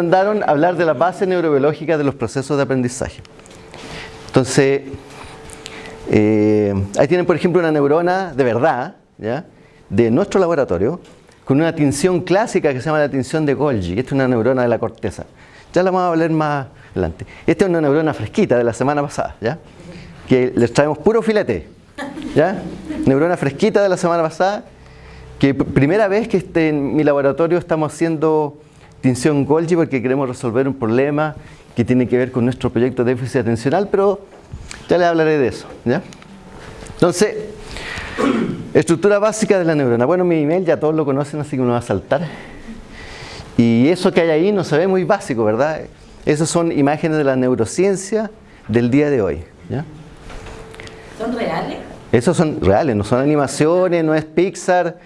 encomendaron hablar de la base neurobiológica de los procesos de aprendizaje. Entonces, eh, ahí tienen por ejemplo una neurona de verdad, ¿ya? de nuestro laboratorio, con una tinción clásica que se llama la tinción de Golgi. Esta es una neurona de la corteza. Ya la vamos a hablar más adelante. Esta es una neurona fresquita de la semana pasada, ¿ya? que les traemos puro filete. ¿ya? Neurona fresquita de la semana pasada, que primera vez que este, en mi laboratorio estamos haciendo tinción Golgi porque queremos resolver un problema que tiene que ver con nuestro proyecto de déficit atencional, pero ya les hablaré de eso. ¿ya? Entonces, estructura básica de la neurona. Bueno, mi email ya todos lo conocen, así que me va a saltar. Y eso que hay ahí no se ve muy básico, ¿verdad? Esas son imágenes de la neurociencia del día de hoy. ¿ya? ¿Son reales? Esos son reales, no son animaciones, no es Pixar,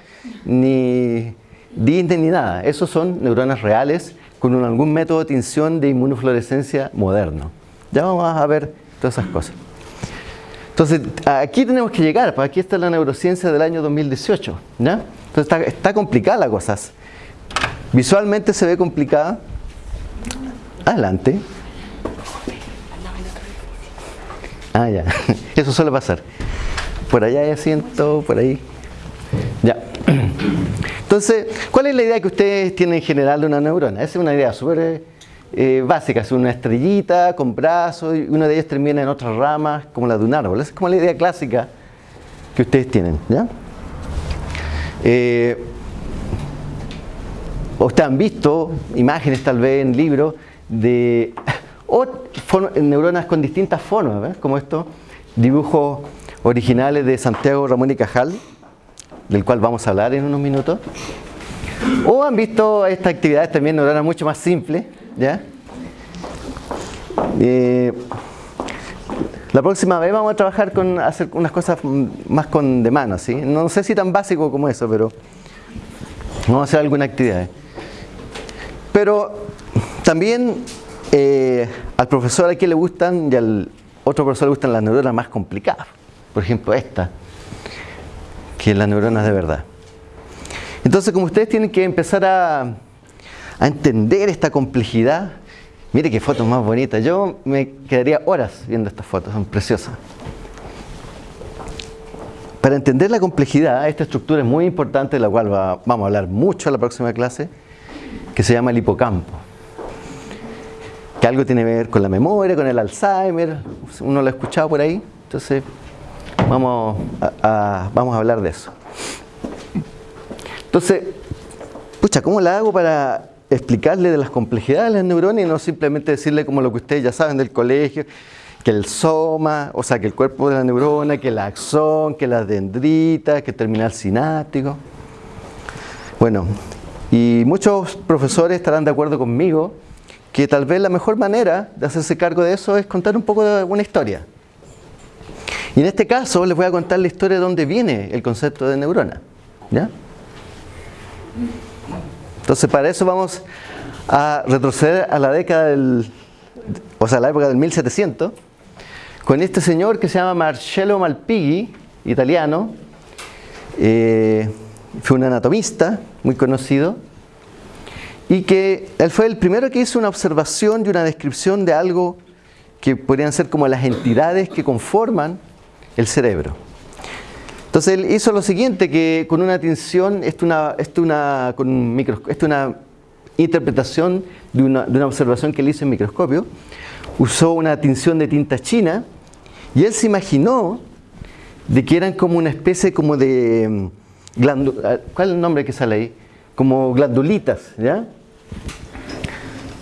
ni Disney, ni nada. Esos son neuronas reales con algún método de tinción de inmunofluorescencia moderno. Ya vamos a ver todas esas cosas. Entonces, aquí tenemos que llegar, pues aquí está la neurociencia del año 2018. ¿ya? Entonces, está, está complicada la cosa. Visualmente se ve complicada. Adelante. Ah, ya. Eso suele pasar. Por allá hay asiento, por ahí. Ya. Entonces, ¿cuál es la idea que ustedes tienen en general de una neurona? Esa es una idea súper eh, básica. Es una estrellita con brazos y una de ellas termina en otras ramas, como la de un árbol. Esa es como la idea clásica que ustedes tienen. ¿ya? Eh, Ustedes han visto imágenes tal vez en libros de neuronas con distintas formas, como estos dibujos originales de Santiago Ramón y Cajal, del cual vamos a hablar en unos minutos. O han visto estas actividades también neuronas mucho más simples, ¿ya? Eh, la próxima vez vamos a trabajar con hacer unas cosas más con de mano, ¿sí? No sé si tan básico como eso, pero vamos a hacer alguna actividad. Pero también eh, al profesor aquí le gustan y al otro profesor le gustan las neuronas más complicadas. Por ejemplo, esta, que las neuronas de verdad. Entonces, como ustedes tienen que empezar a, entender esta complejidad, mire qué fotos más bonitas. Yo me quedaría horas viendo estas fotos, son preciosas. Para entender la complejidad, esta estructura es muy importante, de la cual va- vamos a hablar mucho en la próxima clase, que se llama el hipocampo. Que algo tiene que ver con la memoria, con el Alzheimer, uno lo ha escuchado por ahí, entonces vamos a, vamos a hablar de eso. Entonces, pucha, ¿cómo la hago para explicarle de las complejidades de las neuronas y no simplemente decirle como lo que ustedes ya saben del colegio, que el soma, o sea, que el cuerpo de la neurona, que el axón, que las dendritas, que el terminal sináptico? Bueno, y muchos profesores estarán de acuerdo conmigo que tal vez la mejor manera de hacerse cargo de eso es contar un poco de una historia. Y en este caso les voy a contar la historia de dónde viene el concepto de neurona. ¿Ya? Entonces para eso vamos a retroceder a la década del, o sea, la época del 1700, con este señor que se llama Marcello Malpighi, italiano, eh, fue un anatomista muy conocido, y que él fue el primero que hizo una observación y una descripción de algo que podrían ser como las entidades que conforman el cerebro. Entonces él hizo lo siguiente, que con una tinción, esto una, esto una, esto una interpretación de una, de una observación que él hizo en microscopio, usó una tinción de tinta china y él se imaginó de que eran como una especie como de mm, ah, ¿cuál es el nombre que sale ahí? Como glandulitas, ¿ya?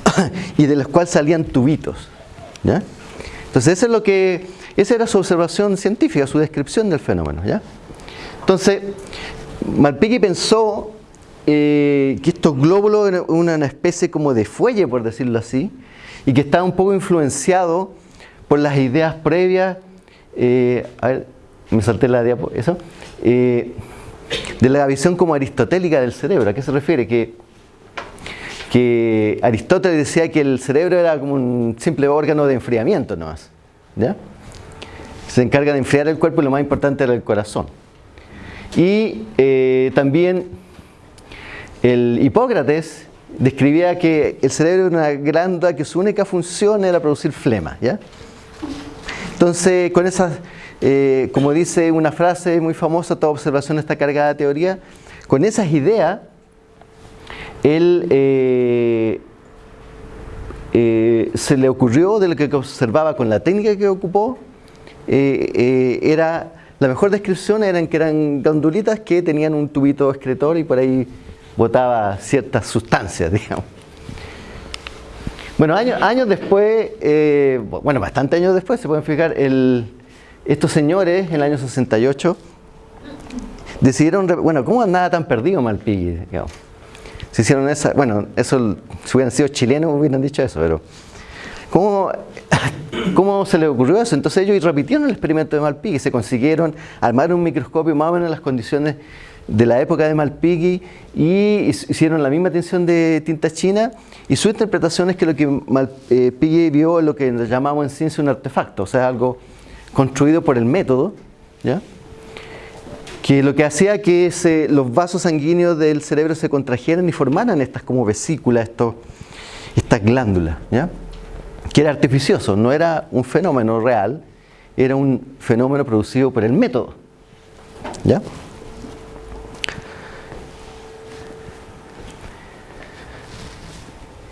y de las cuales salían tubitos, ¿ya? Entonces eso es lo que, esa era su observación científica, su descripción del fenómeno, ¿ya? Entonces, Malpighi pensó eh, que estos glóbulos eran una, especie como de fuelle, por decirlo así, y que estaba un poco influenciado por las ideas previas, eh, a ver, me salté la diapo, eso, eh, de la visión como aristotélica del cerebro. ¿A qué se refiere? Que, que Aristóteles decía que el cerebro era como un simple órgano de enfriamiento nomás, ¿ya? Se encarga de enfriar el cuerpo y lo más importante era el corazón. Y eh, también el Hipócrates describía que el cerebro era una glándula que su única función era producir flema. ¿ya? Entonces, con esas, eh, como dice una frase muy famosa, toda observación está cargada de teoría, con esas ideas, él eh, eh, se le ocurrió de lo que observaba con la técnica que ocupó, era la mejor descripción eran que eran glandulitas que tenían un tubito excretor y por ahí botaba ciertas sustancias, digamos. Bueno, años, años después, eh, bueno, bastante años después, se pueden fijar, el, estos señores en el año 68 decidieron, bueno, ¿cómo andaba tan perdido Malpighi? Se hicieron esa, bueno, eso, si hubieran sido chilenos hubieran dicho eso, pero ¿cómo, ¿cómo se les ocurrió eso? Entonces ellos repitieron el experimento de Malpighi, se consiguieron armar un microscopio más o menos en las condiciones de la época de Malpighi y hicieron la misma tensión de tinta china y su interpretación es que lo que Malpighi vio es lo que llamamos en ciencia un artefacto, o sea, algo construido por el método, ¿ya? que lo que hacía que los vasos sanguíneos del cerebro se contrajeran y formaran estas como vesículas, estas glándulas, ¿ya? Que era artificioso, no era un fenómeno real, era un fenómeno producido por el método. ¿ya?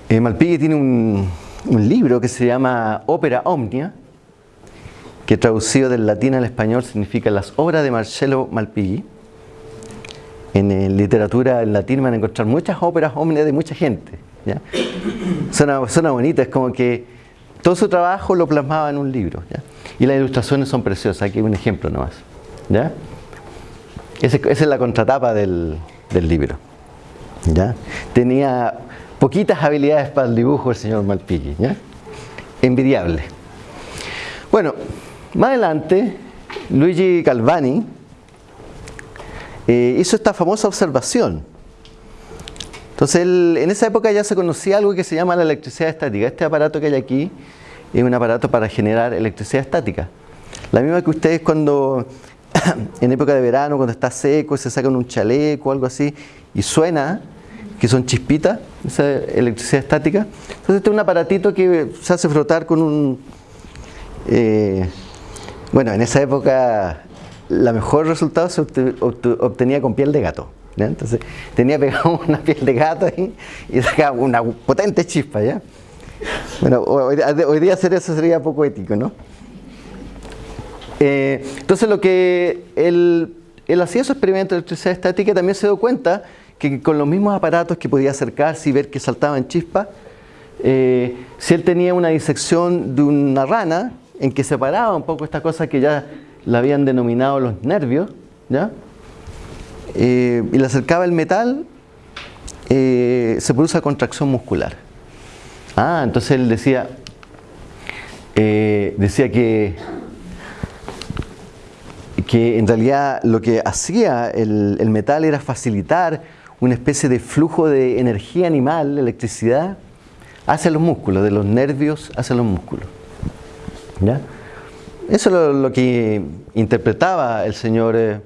Eh, Malpighi tiene un, libro que se llama Ópera Omnia, que traducido del latín al español significa las obras de Marcello Malpighi. En, eh, literatura en latín van a encontrar muchas óperas omnia de mucha gente. ¿ya? Suena, suena bonito, es como que todo su trabajo lo plasmaba en un libro. Y las ilustraciones son preciosas, aquí hay un ejemplo nomás. ¿ya? esa es la contratapa del, del libro. ¿ya? Tenía poquitas habilidades para el dibujo el señor Malpighi. ¿ya? Envidiable. Bueno, más adelante, Luigi Calvani eh, hizo esta famosa observación. Entonces, en esa época ya se conocía algo que se llama la electricidad estática. Este aparato que hay aquí es un aparato para generar electricidad estática. La misma que ustedes cuando, en época de verano, cuando está seco, se sacan un chaleco o algo así y suena, que son chispitas, esa electricidad estática. Entonces este es un aparatito que se hace frotar con un... Eh, bueno, en esa época la mejor resultado se obtenía con piel de gato. Entonces tenía pegado una piel de gato ahí y sacaba una potente chispa. ¿ya? Bueno, hoy, día hacer eso sería poco ético, ¿no? Eh, entonces lo que él, él hacía su experimento de electricidad estática también se dio cuenta que con los mismos aparatos que podía acercarse y ver que saltaban chispas, eh, si él tenía una disección de una rana en que separaba un poco esta cosa que ya la habían denominado los nervios, ¿ya? Eh, y le acercaba el metal, eh, se produce contracción muscular. Ah, entonces él decía, decía que que en realidad lo que hacía el, el metal era facilitar una especie de flujo de energía animal, electricidad, hacia los músculos, de los nervios hacia los músculos. ¿Ya? Eso es lo, que interpretaba el señor,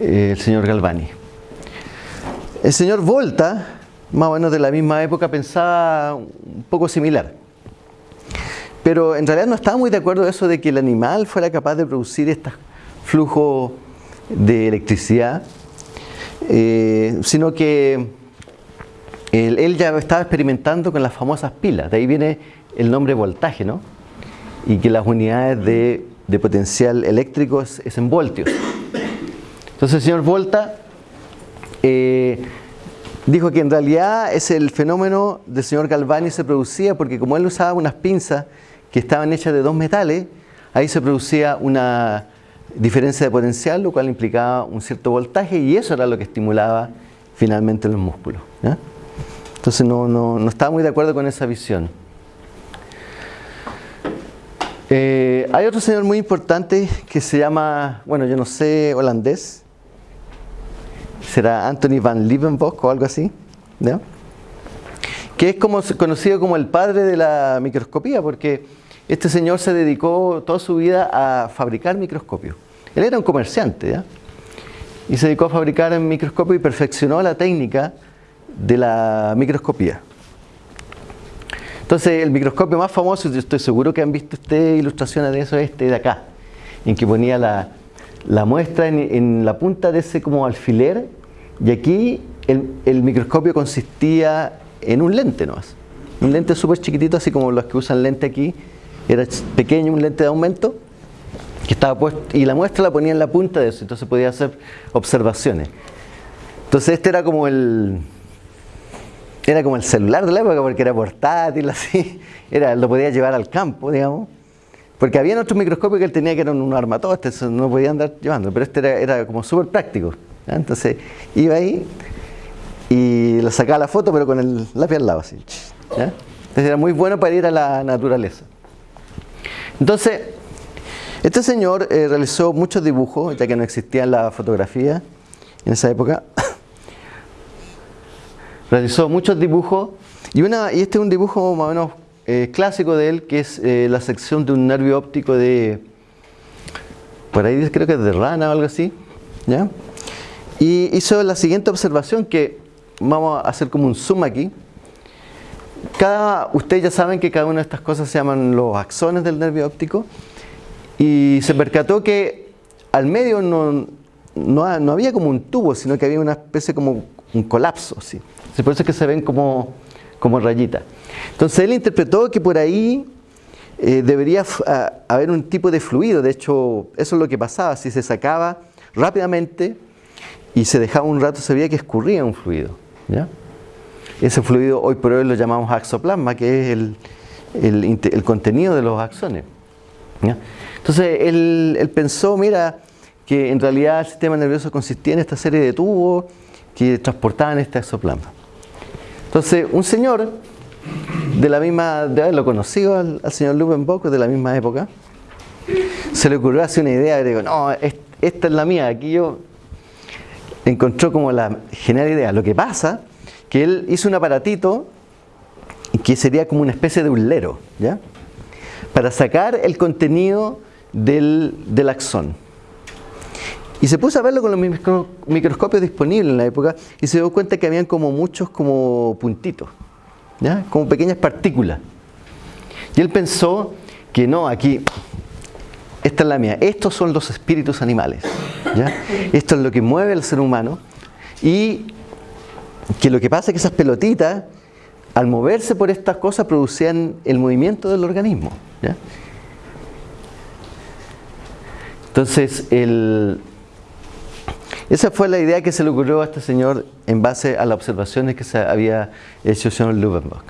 eh, el señor Galvani. El señor Volta, más o menos de la misma época, pensaba un poco similar. Pero en realidad no estaba muy de acuerdo eso de que el animal fuera capaz de producir este flujo de electricidad eh, sino que él, ya estaba experimentando con las famosas pilas, de ahí viene el nombre voltaje, ¿no? Y que las unidades de, potencial eléctrico es, en voltios. Entonces el señor Volta eh, dijo que en realidad es el fenómeno del señor Galvani se producía porque como él usaba unas pinzas que estaban hechas de dos metales, ahí se producía una diferencia de potencial, lo cual implicaba un cierto voltaje y eso era lo que estimulaba finalmente los músculos. Entonces no, estaba muy de acuerdo con esa visión. Eh, hay otro señor muy importante que se llama, bueno, yo no sé, holandés. Será Anthony van Leeuwenhoek o algo así. Que es como, conocido como el padre de la microscopía, porque este señor se dedicó toda su vida a fabricar microscopios. Él era un comerciante. Y se dedicó a fabricar microscopios y perfeccionó la técnica de la microscopía. Entonces, el microscopio más famoso, yo estoy seguro que han visto ustedes ilustraciones de eso, este de acá, en que ponía la, la muestra en, en, la punta de ese como alfiler, y aquí el, microscopio consistía en un lente nomás. Un lente súper chiquitito, así como los que usan lente aquí, era pequeño, un lente de aumento, que estaba puesto, y la muestra la ponía en la punta de eso, entonces podía hacer observaciones. Entonces este era como el, era como el celular de la época porque era portátil, así, era, lo podía llevar al campo, digamos. Porque había otros microscopios que él tenía que eran un armatoste, no podía andar llevando, pero este era, era como súper práctico. Entonces iba ahí y lo sacaba la foto, pero con el lápiz al lado, así. Entonces era muy bueno para ir a la naturaleza. Entonces, este señor eh, realizó muchos dibujos, ya que no existía la fotografía en esa época. realizó muchos dibujos y este es un dibujo más o menos eh, clásico de él, que es eh, la sección de un nervio óptico de, por ahí creo que es de rana o algo así, ¿ya? Y hizo la siguiente observación que vamos a hacer como un zoom aquí. Cada, ustedes ya saben que cada una de estas cosas se llaman los axones del nervio óptico y se percató que al medio no, no, no había como un tubo, sino que había una especie como un colapso, ¿sí? por eso es que se ven como, como rayitas. Entonces él interpretó que por ahí eh, debería a, haber un tipo de fluido, de hecho eso es lo que pasaba, si se sacaba rápidamente y se dejaba un rato se veía que escurría un fluido. Ese fluido hoy por hoy lo llamamos axoplasma, que es el, el, contenido de los axones. Entonces él, pensó, mira, que en realidad el sistema nervioso consistía en esta serie de tubos que transportaban este exoplasma. Entonces, un señor de la misma, de haberlo conocido al, al señor Lubenbock, de la misma época, se le ocurrió hacer una idea y digo, no, esta es la mía, aquí yo encontró como la genial idea. Lo que pasa que él hizo un aparatito que sería como una especie de ulero, ¿ya? Para sacar el contenido del, del axón. Y se puso a verlo con los microscopios disponibles en la época y se dio cuenta que habían como muchos como puntitos, ¿ya? como pequeñas partículas. Y él pensó que no, aquí, esta es la mía, estos son los espíritus animales. Esto es lo que mueve al ser humano y que lo que pasa es que esas pelotitas, al moverse por estas cosas, producían el movimiento del organismo. Entonces, esa fue la idea que se le ocurrió a este señor en base a las observaciones que se había hecho el señor Lubenbach.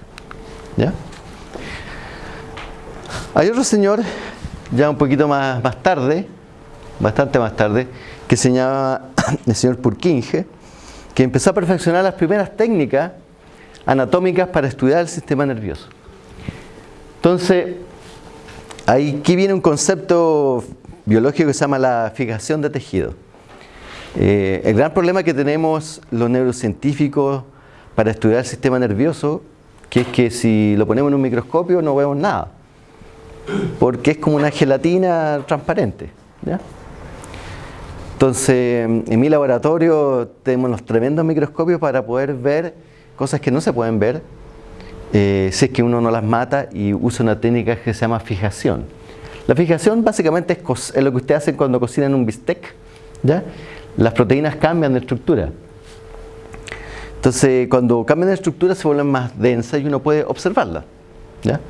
Hay otro señor, ya un poquito más tarde, bastante más tarde, que se llama el señor Purkinje, que empezó a perfeccionar las primeras técnicas anatómicas para estudiar el sistema nervioso. Entonces, aquí viene un concepto biológico que se llama la fijación de tejido. Eh, el gran problema que tenemos los neurocientíficos para estudiar el sistema nervioso, que es que si lo ponemos en un microscopio no vemos nada, porque es como una gelatina transparente. ¿ya? Entonces, en mi laboratorio tenemos los tremendos microscopios para poder ver cosas que no se pueden ver, eh, si es que uno no las mata y usa una técnica que se llama fijación. La fijación básicamente es, es lo que ustedes hacen cuando cocinan un bistec, ¿ya? las proteínas cambian de estructura. Entonces, cuando cambian de estructura se vuelven más densas y uno puede observarlas. ¿ya?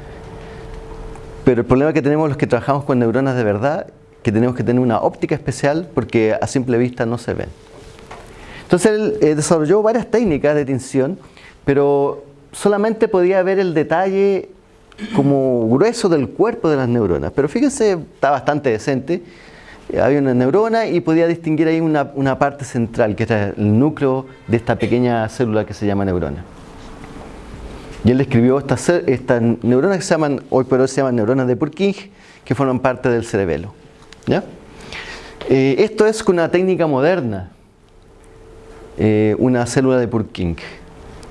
Pero el problema que tenemos los que trabajamos con neuronas de verdad, que tenemos que tener una óptica especial porque a simple vista no se ven. Entonces él eh, desarrolló varias técnicas de tinción, pero solamente podía ver el detalle como grueso del cuerpo de las neuronas. Pero fíjense, está bastante decente había una neurona y podía distinguir ahí una, una, parte central, que era el núcleo de esta pequeña célula que se llama neurona. Y él describió estas, estas neuronas que se llaman, hoy por hoy se llaman neuronas de Purkinje, que forman parte del cerebelo. Eh, esto es con una técnica moderna, eh, una célula de Purkinje.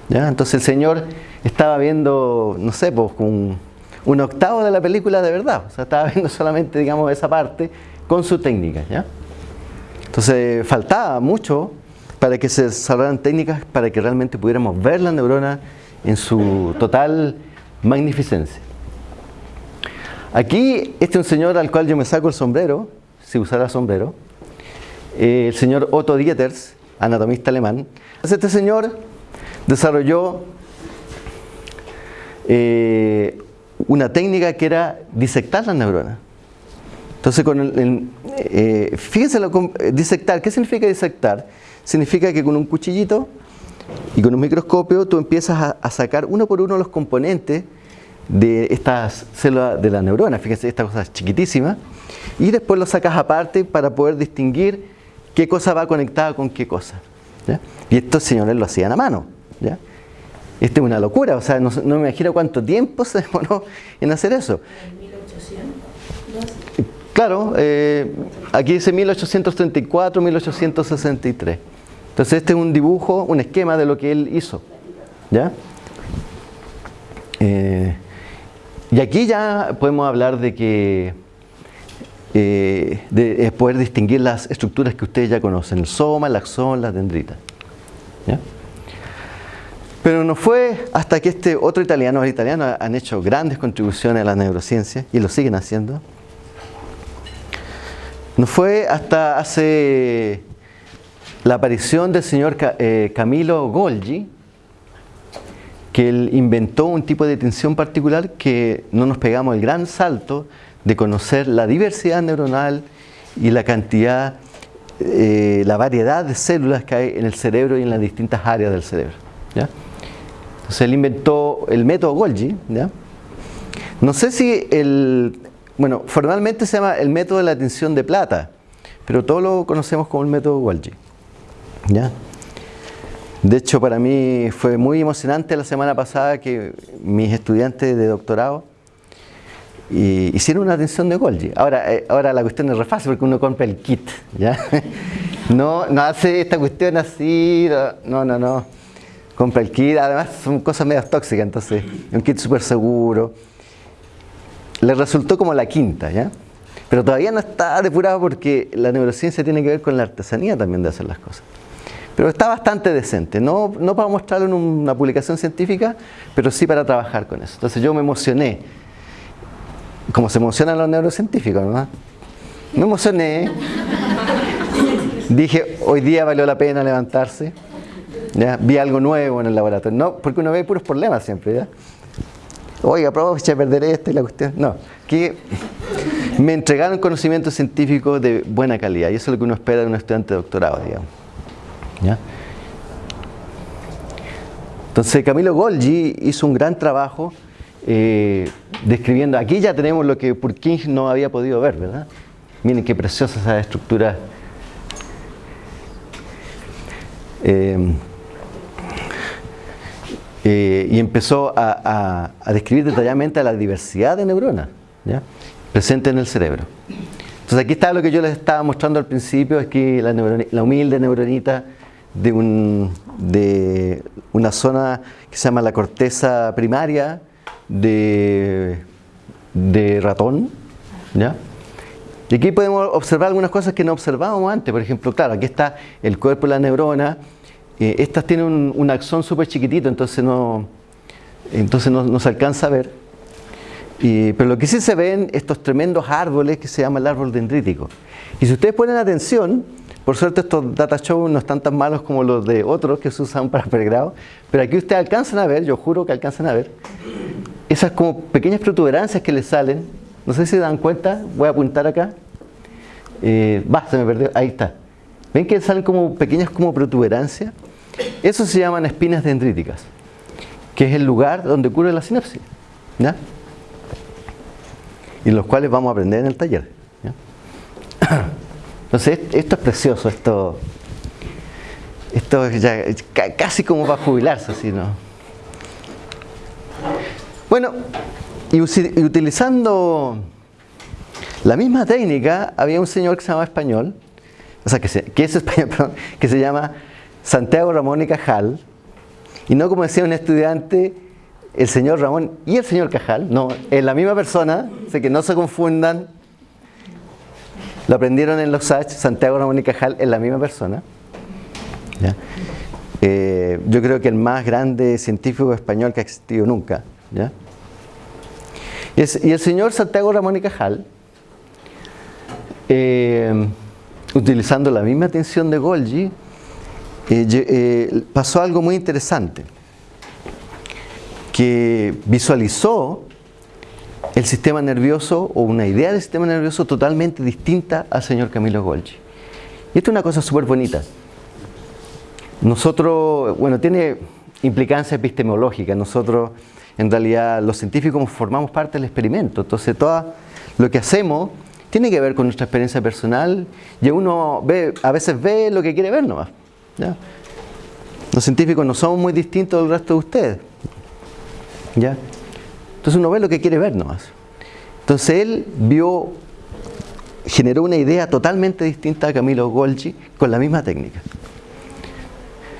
Entonces el señor estaba viendo, no sé, pues un, octavo de la película de verdad, o sea, estaba viendo solamente, digamos, esa parte, con su técnica. Entonces faltaba mucho para que se desarrollaran técnicas para que realmente pudiéramos ver la neurona en su total magnificencia. Aquí, este es un señor al cual yo me saco el sombrero, si usara sombrero, eh, el señor Otto Dieters, anatomista alemán. Este señor desarrolló eh, una técnica que era disectar las neuronas. Entonces, eh, fíjense, lo, disectar, ¿qué significa disectar? Significa que con un cuchillito y con un microscopio tú empiezas a, sacar uno por uno los componentes de estas células de la neurona, fíjense, esta cosa es chiquitísima, y después lo sacas aparte para poder distinguir qué cosa va conectada con qué cosa. Y estos señores lo hacían a mano. ¿ya? Esto es una locura, o sea, no, me imagino cuánto tiempo se demoró en hacer eso. ¿En 1800? Claro, eh, aquí dice 1834, 1863. Entonces este es un dibujo, un esquema de lo que él hizo. ¿Ya? Eh, y aquí ya podemos hablar de que eh, de, poder distinguir las estructuras que ustedes ya conocen, el soma, el axón, la dendrita. Pero no fue hasta que este otro italiano, los italianos han hecho grandes contribuciones a la neurociencia y lo siguen haciendo. No fue hasta hace la aparición del señor eh, Camilo Golgi, que él inventó un tipo de tensión particular que no nos pegamos el gran salto de conocer la diversidad neuronal y la cantidad, eh, la variedad de células que hay en el cerebro y en las distintas áreas del cerebro. Entonces él inventó el método Golgi. No sé si el, bueno, formalmente se llama el método de la tensión de plata, pero todos lo conocemos como el método Golgi. ¿Ya? De hecho, para mí fue muy emocionante la semana pasada que mis estudiantes de doctorado hicieron una atención de Golgi. Ahora, eh, ahora la cuestión es re fácil porque uno compra el kit. ¿ya? No, no hace esta cuestión así, no, no, no. Compra el kit, además son cosas medio tóxicas, entonces un kit súper seguro. Le resultó como la quinta, ¿ya? Pero todavía no está depurado porque la neurociencia tiene que ver con la artesanía también de hacer las cosas. Pero está bastante decente, no, no para mostrarlo en una publicación científica, pero sí para trabajar con eso. Entonces yo me emocioné, como se emocionan los neurocientíficos, ¿no? Me emocioné, dije, hoy día valió la pena levantarse, ¿ya? vi algo nuevo en el laboratorio, no, porque uno ve puros problemas siempre, ¿ya? Oiga, aprovecha de perder esto y la cuestión. No, que me entregaron conocimiento científico de buena calidad y eso es lo que uno espera de un estudiante de doctorado, digamos. Entonces Camilo Golgi hizo un gran trabajo eh, describiendo, aquí ya tenemos lo que Purkinje no había podido ver, ¿verdad? Miren qué preciosa esa estructura. Eh, eh, y empezó a, describir detalladamente la diversidad de neuronas presentes en el cerebro. Entonces aquí está lo que yo les estaba mostrando al principio, que la, la humilde neuronita de, un, de una zona que se llama la corteza primaria de, de ratón. ¿ya? Y aquí podemos observar algunas cosas que no observábamos antes. Por ejemplo, claro, aquí está el cuerpo de la neurona. Eh, estas tienen un, un axón súper chiquitito, entonces no, entonces no, se alcanza a ver. pero lo que sí se ven estos tremendos árboles que se llama el árbol dendrítico. Y si ustedes ponen atención, por suerte estos data shows no están tan malos como los de otros que se usan para pregrado, pero aquí ustedes alcanzan a ver, yo juro que alcanzan a ver, esas como pequeñas protuberancias que les salen, no sé si se dan cuenta, voy a apuntar acá, eh, va, se me perdió, ahí está. ¿Ven que salen como pequeñas como protuberancias? Eso se llaman espinas dendríticas, que es el lugar donde ocurre la sinapsis, ¿ya? Y los cuales vamos a aprender en el taller. ¿ya? Entonces, esto es precioso, esto, esto es ya casi como para jubilarse, así, ¿no? Bueno, y utilizando la misma técnica, había un señor que se llama español, o sea, que, que es español, perdón, que se llama Santiago Ramón y Cajal, y no como decía un estudiante, el señor Ramón y el señor Cajal, no, es la misma persona, así que no se confundan lo aprendieron en los H, Santiago Ramón y Cajal, en la misma persona. Eh, yo creo que el más grande científico español que ha existido nunca. Y, es- el señor Santiago Ramón y Cajal, eh, utilizando la misma atención de Golgi, eh, pasó algo muy interesante, que visualizó el sistema nervioso o una idea del sistema nervioso totalmente distinta al señor Camilo Golgi. Y esto es una cosa súper bonita. Nosotros, bueno, tiene implicancia epistemológica. Nosotros, en realidad, los científicos formamos parte del experimento. Entonces, todo lo que hacemos tiene que ver con nuestra experiencia personal y uno ve, a veces ve lo que quiere ver nomás. Los científicos no somos muy distintos del resto de ustedes. ¿ya? Entonces uno ve lo que quiere ver nomás. Entonces él vio, generó una idea totalmente distinta a Camilo Golgi con la misma técnica.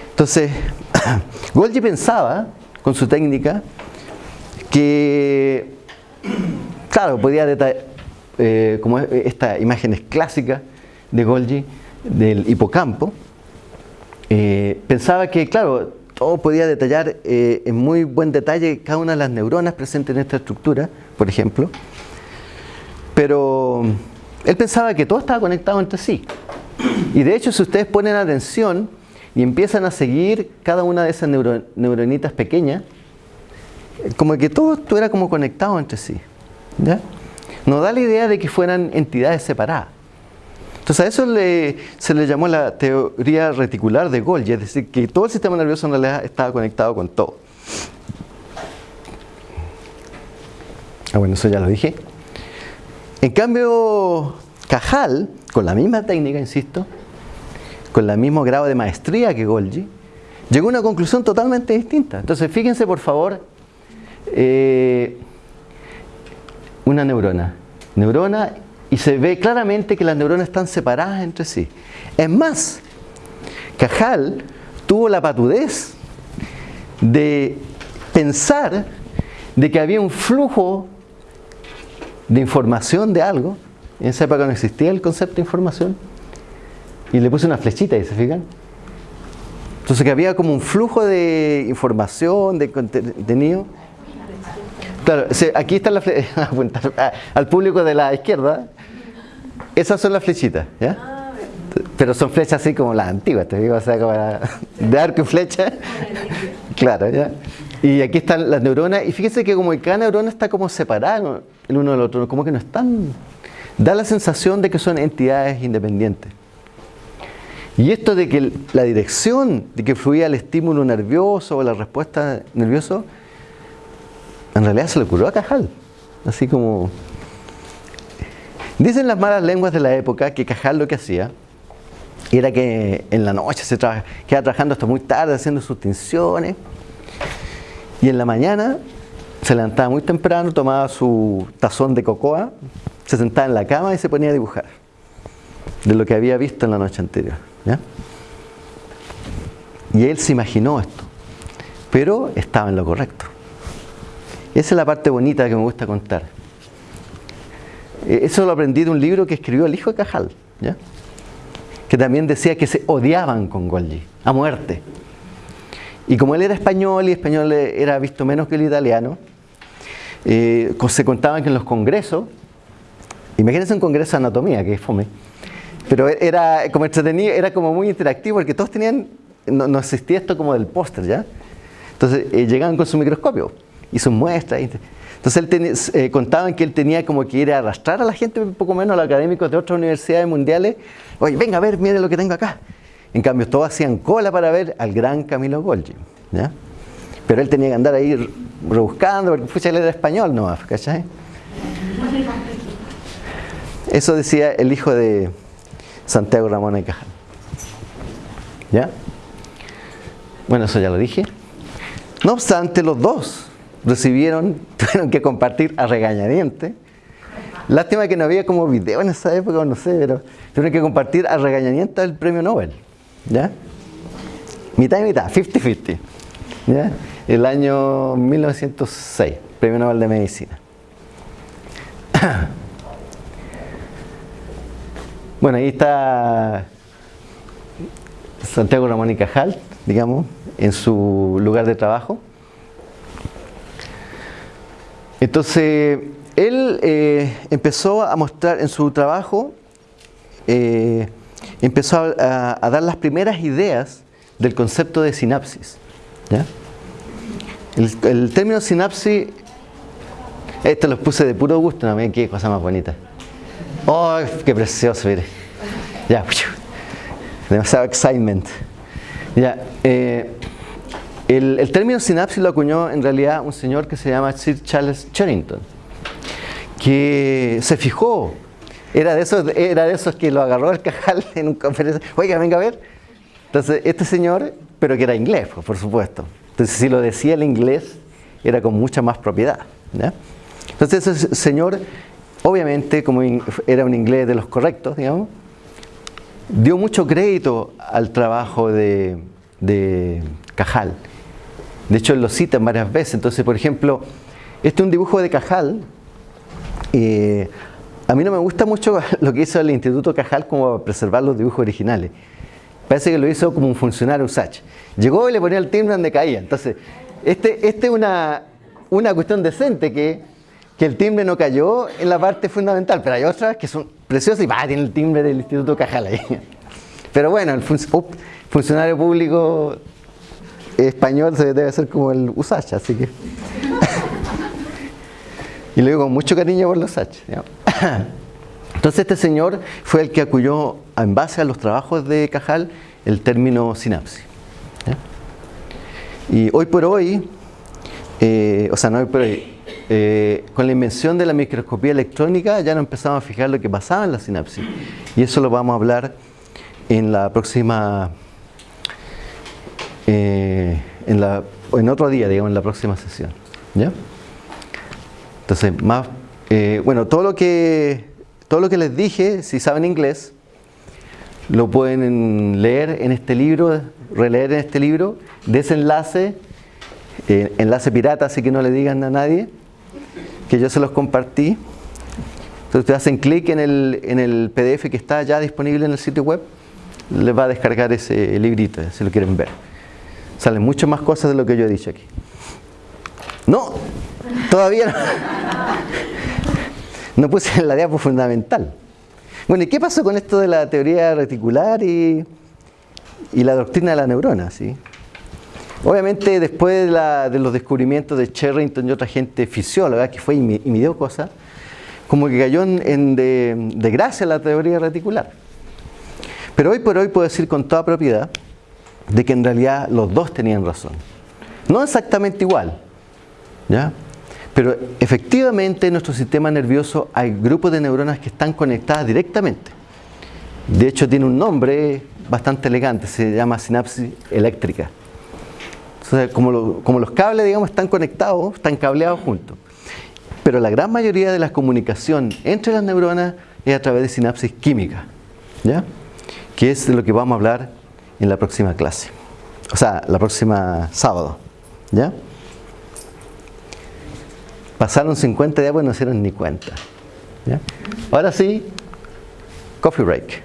Entonces, Golgi pensaba, con su técnica, que, claro, podía detallar, eh, como estas imágenes clásicas de Golgi, del hipocampo, eh, pensaba que, claro, todo podía detallar eh, en muy buen detalle cada una de las neuronas presentes en esta estructura, por ejemplo, pero él pensaba que todo estaba conectado entre sí. Y de hecho, si ustedes ponen atención y empiezan a seguir cada una de esas neuro- neuronitas pequeñas, eh, como que todo estuviera como conectado entre sí. ¿ya? Nos da la idea de que fueran entidades separadas. Entonces a eso se le llamó la teoría reticular de Golgi, es decir, que todo el sistema nervioso en realidad estaba conectado con todo. Ah, bueno, eso ya lo dije. En cambio, Cajal, con la misma técnica, insisto, con el mismo grado de maestría que Golgi, llegó a una conclusión totalmente distinta. Entonces, fíjense por favor, eh, una neurona. Neurona y se ve claramente que las neuronas están separadas entre sí. Es más, Cajal tuvo la patudez de pensar de que había un flujo de información de algo. En esa época no existía el concepto de información. Y le puse una flechita ahí, ¿se fijan? Entonces que había como un flujo de información, de contenido. Claro, aquí está la fle- apuntar a- al público de la izquierda. Esas son las flechitas, ¿ya? Pero son flechas así como las antiguas, te digo, o sea, como de arco y flecha. Claro, ¿ya? Y aquí están las neuronas, y fíjense que como cada neurona está como separada el uno del otro, como que no están. Da la sensación de que son entidades independientes. Y esto de que la dirección de que fluía el estímulo nervioso o la respuesta nerviosa, en realidad se le ocurrió a Cajal. Así como. Dicen las malas lenguas de la época que Cajal lo que hacía era que en la noche se traba- quedaba trabajando hasta muy tarde haciendo sus tinciones y en la mañana se levantaba muy temprano, tomaba su tazón de cocoa, se sentaba en la cama y se ponía a dibujar de lo que había visto en la noche anterior. Y él se imaginó esto, pero estaba en lo correcto. Esa es la parte bonita que me gusta contar. Eh, Eso lo aprendí de un libro que escribió el hijo de Cajal, ¿ya? que también decía que se odiaban con Golgi, a muerte. Y como él era español y español era visto menos que el italiano, eh, se contaban que en los congresos, imagínense un congreso de anatomía, que fome, pero era como entretenido, era como muy interactivo, porque todos tenían, no, no existía esto como del póster, ¿ya? Entonces eh, llegaban con su microscopio y sus muestras. entonces él tenía- eh, contaban que él tenía como que ir a arrastrar a la gente, un poco menos a los académicos de otras universidades mundiales. Oye, venga a ver, mire lo que tengo acá. En cambio, todos hacían cola para ver al gran Camilo Golgi. ¿ya? Pero él tenía que andar ahí rebuscando, porque pucha, él era español nomás, ¿cachai? Eso decía el hijo de Santiago Ramón de Cajal. ¿Ya? Bueno, eso ya lo dije. No obstante, los dos recibieron, tuvieron que compartir a regañadientes. Lástima que no había como video en esa época, no sé, pero tuvieron que compartir a regañadientes el premio Nobel. ¿Ya? Mitad y mitad, 50-50. ¿Ya? El año 1906, premio Nobel de Medicina. Bueno, ahí está Santiago Ramón y Cajal, digamos, en su lugar de trabajo. Entonces, él eh, empezó a mostrar en su trabajo, eh, empezó a, dar las primeras ideas del concepto de sinapsis. el, término sinapsis, esto los puse de puro gusto, no qué cosa más bonita. ¡Oh, qué precioso! Mire. Ya, demasiado excitement. Ya, eh, el, término sinapsis lo acuñó en realidad un señor que se llama Sir Charles Charrington, que se fijó, era de esos, era de que lo agarró el cajal en un conferencia, oiga, venga a ver. Entonces, este señor, pero que era inglés, pues, por supuesto. Entonces, si lo decía el inglés, era con mucha más propiedad. Entonces, ese señor, obviamente, como era un inglés de los correctos, digamos, dio mucho crédito al trabajo de Cajal. De hecho, lo cita varias veces. Entonces, por ejemplo, este es un dibujo de Cajal. A mí no me gusta mucho lo que hizo el Instituto Cajal como preservar los dibujos originales. Parece que lo hizo como un funcionario USACH. Llegó y le ponía el timbre donde caía. Entonces, este, este es una, una cuestión decente que, que el timbre no cayó en la parte fundamental, pero hay otras que son preciosas y va, tiene el timbre del Instituto Cajal ahí. Pero bueno, el fun funcionario público español debe ser como el USACH, así que... y lo digo con mucho cariño por los USACH. Entonces este señor fue el que acudió en base a los trabajos de Cajal el término sinapsis. Y hoy por hoy, eh, o sea, no hoy por hoy, eh, con la invención de la microscopía electrónica ya nos empezamos a fijar lo que pasaba en la sinapsis. Y eso lo vamos a hablar en la próxima, eh, en, otro día, digamos, en la próxima sesión. ¿ya? Entonces, más, eh, bueno, todo lo que todo lo que les dije, si saben inglés, lo pueden leer en este libro, releer en este libro, de ese enlace, eh, enlace pirata, así que no le digan a nadie, que yo se los compartí. Entonces ustedes hacen clic en el, en el PDF que está ya disponible en el sitio web, les va a descargar ese librito, si lo quieren ver. Salen muchas más cosas de lo que yo he dicho aquí. No, todavía no. No puse la diapo fundamental. Bueno, ¿y qué pasó con esto de la teoría reticular y, y la doctrina de la neurona? ¿sí? Obviamente, después de, la, de, los descubrimientos de Sherrington y otra gente fisióloga que fue y, y midió cosas, como que cayó en, en de gracia la teoría reticular. Pero hoy por hoy puedo decir con toda propiedad de que en realidad los dos tenían razón. No exactamente igual, ¿ya? Pero efectivamente en nuestro sistema nervioso hay grupos de neuronas que están conectadas directamente. De hecho tiene un nombre bastante elegante, se llama sinapsis eléctrica. Entonces, como, como los cables, digamos, están conectados, están cableados juntos. Pero la gran mayoría de la comunicación entre las neuronas es a través de sinapsis química, ¿ya? Que es de lo que vamos a hablar en la próxima clase. O sea, la próxima sábado, ¿ya? Pasaron 50 días, pues no hicieron ni cuenta. ¿ya? Ahora sí, coffee break.